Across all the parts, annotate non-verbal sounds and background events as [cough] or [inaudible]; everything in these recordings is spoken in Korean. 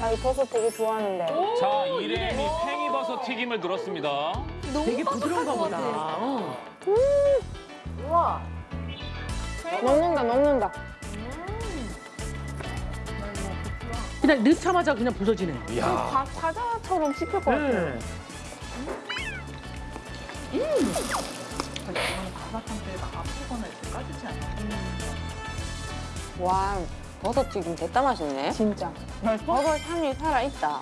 나 이 버섯 되게 좋아하는데. 자, 이름이 팽이버섯 튀김을 들었습니다. 되게 부드러운가 보다. 어. 먹는다, 먹는다. 그냥 넣자마자 그냥 부서지네. 이야. 과, 과자처럼 씹힐 것 같아. 네. 와, 버섯 튀김 됐다 맛있네. 진짜. 버섯 향이 살아있다.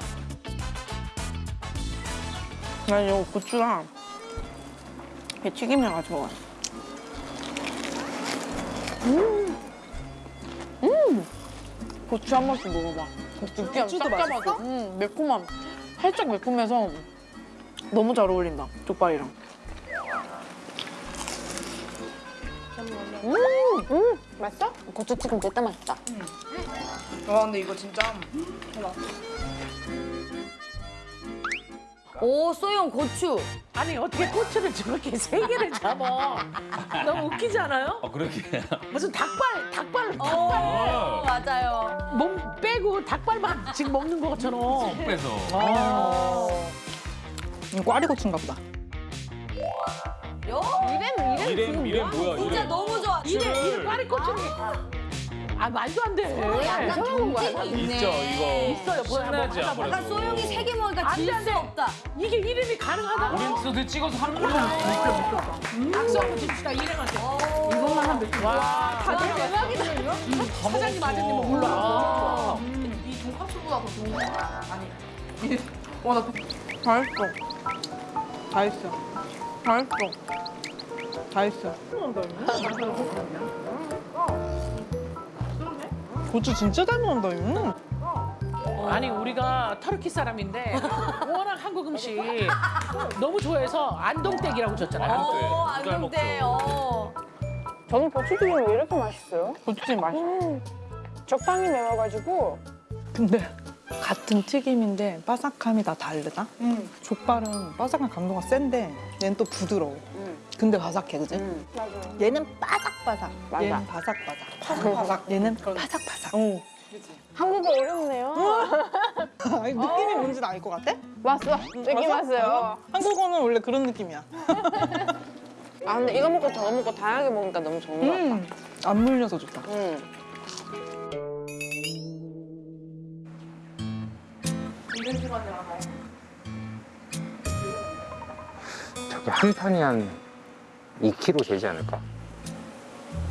나 이거 고추랑 이 튀김해가지고 먹어. 음. 음. 고추 한 번씩 먹어봐. 느끼함 잡아줘. 음, 매콤함. 살짝 매콤해서 너무 잘 어울린다. 족발이랑. 음, 음, 맛있어? 고추튀김 됐다 맛있다. 와, 근데 이거 진짜. 오, 소영 고추. 아니 어떻게 고추를 저렇게 세 개를 잡아? [laughs] 너무 웃기지 않아요? 어, 그렇게. 무슨 닭발, 닭발, 닭발. 어, 맞아요. 몸 빼고 닭발만 지금 먹는 것처럼. 빼서. 아. 꽈리고추인가 보다. 이름, 이름, 이름, 이름 뭐야, 진짜 이름. 너무 좋아. 이래, 이래 꽈리고추는. 아 말도 안 돼. 약간 경쟁이 있네. 있죠, 이거. 있어요, 뭐야, 신나지, 뭐 하나 아무래도. 약간 소영이 세개 먹으니까 안 돼, 질안수 돼. 없다. 이게 이름이 가능하다고? 우린 소드 찍어서 한 번만. 박수 한번 칩시다, 이름한테. 이것만 하면 돼. 와, 와, 대박이다. 사장님 아드님은 몰라. 아. 이 돈가스보다 더 좋은 거 아니. 와, [laughs] 나 다 했어. 다 했어. 다 했어. 다 했어. 고추 진짜 잘 먹는다, 음. 아니 우리가 터키 사람인데 워낙 한국 음식 너무 좋아해서 안동댁이라고 줬잖아요. 어, 안. 안동대. 어. 저는 고추튀김 왜 이렇게 맛있어요? 고추튀김 맛있어. 적당히 매워가지고. 근데 같은 튀김인데 바삭함이 다 다르다? 족발은 바삭한 강도가 센데 얘는 또 부드러워. 근데 바삭해, 그지? 음. 맞아요. 얘는 바삭바삭. 맞아. 얘는 바삭바삭. 바삭바삭. 얘는 바삭바삭. 어. 한국어 어렵네요. [laughs] 아니, 느낌이 뭔지 알 것 같아? 왔어. 느낌 왔어요. 한국어는 원래 그런 느낌이야. 아, 근데 이거 먹고 저거 먹고 다양하게 먹으니까 너무 좋은 것 같다. 음. 안 물려서 좋다. 음. 저게 한 판이 한 2kg 되지 않을까?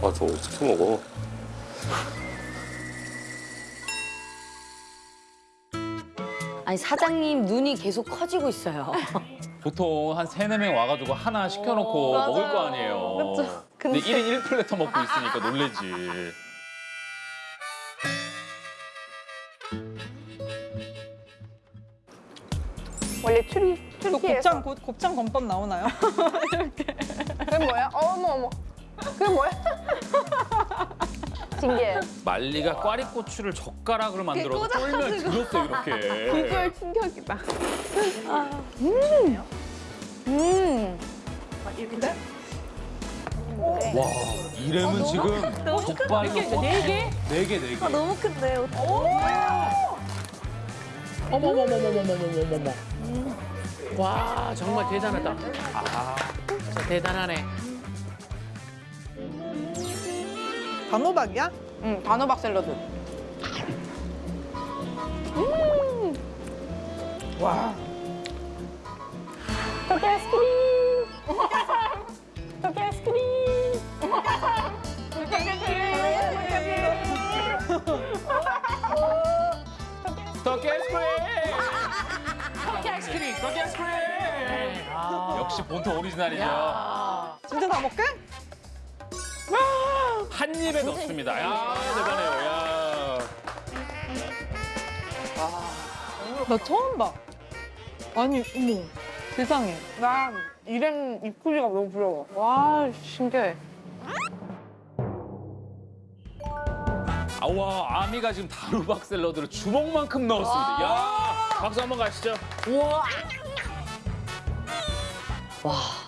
아, 저 어떻게 먹어? 아니 사장님 눈이 계속 커지고 있어요. [laughs] 보통 한 세네 명 와가지고 하나 시켜놓고 맞아요. 먹을 거 아니에요. 그쵸. 근데 1인 1플래터 먹고 있으니까 놀래지. 원래 추리, 또 추리에서. 곱창, 곱- 곱창 건법 나오나요? [laughs] 그게 뭐야? 어머, 어머. 그게 뭐야? [laughs] 신기해. 말리가 꽈리고추를 젓가락으로 만들어서 쫄면 들었어 이렇게. 비주얼 충격이다. 음. 음. 와 이름은 지금 족발로 네 개? 네 개 네 개. 너무 큰데. 어머머머머머머머머머. 와 정말 대단하다. 아 진짜 대단하네. 단호박이야? 응, 단호박 샐러드. 와. 토끼 아이스크림. 토끼 아이스크림. 떡기 아이스크림. 떡기 아이스크림. 떡기 아이스크림. 역시 본토 오리지널이죠. 야. 진짜 다 먹게? 한 입에 넣습니다. 야 대단해요. 야. 나 처음 봐. 아니, 어머. 세상에. 나 이름 입구리가 너무 부러워. 와, 신기해. 아와 아미가 지금 다루박 샐러드를 주먹만큼 넣었습니다. 야 박수 한번 가시죠. 와. 哇。